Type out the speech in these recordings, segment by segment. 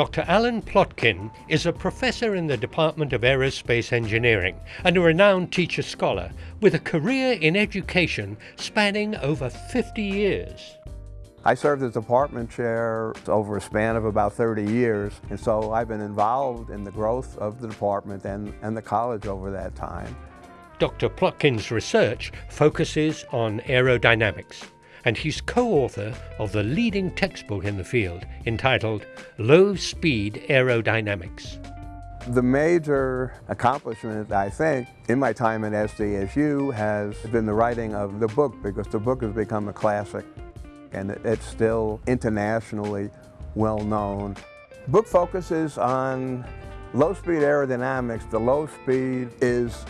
Dr. Alan Plotkin is a professor in the Department of Aerospace Engineering and a renowned teacher scholar with a career in education spanning over 50 years. I served as department chair over a span of about 30 years, and so I've been involved in the growth of the department and, and the college over that time. Dr. Plotkin's research focuses on aerodynamics and he's co-author of the leading textbook in the field entitled Low Speed Aerodynamics. The major accomplishment, I think, in my time at SDSU has been the writing of the book because the book has become a classic and it's still internationally well known. Book focuses on low-speed aerodynamics. The low speed is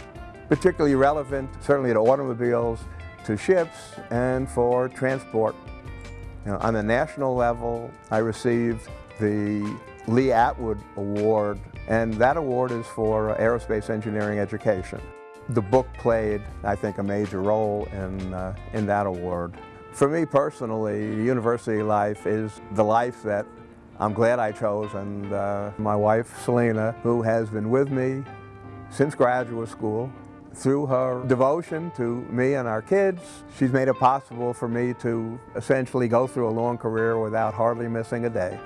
particularly relevant, certainly to automobiles, to ships and for transport. On the national level, I received the Lee Atwood Award, and that award is for aerospace engineering education. The book played, I think, a major role in, uh, in that award. For me personally, university life is the life that I'm glad I chose, and uh, my wife, Selena, who has been with me since graduate school, through her devotion to me and our kids, she's made it possible for me to essentially go through a long career without hardly missing a day.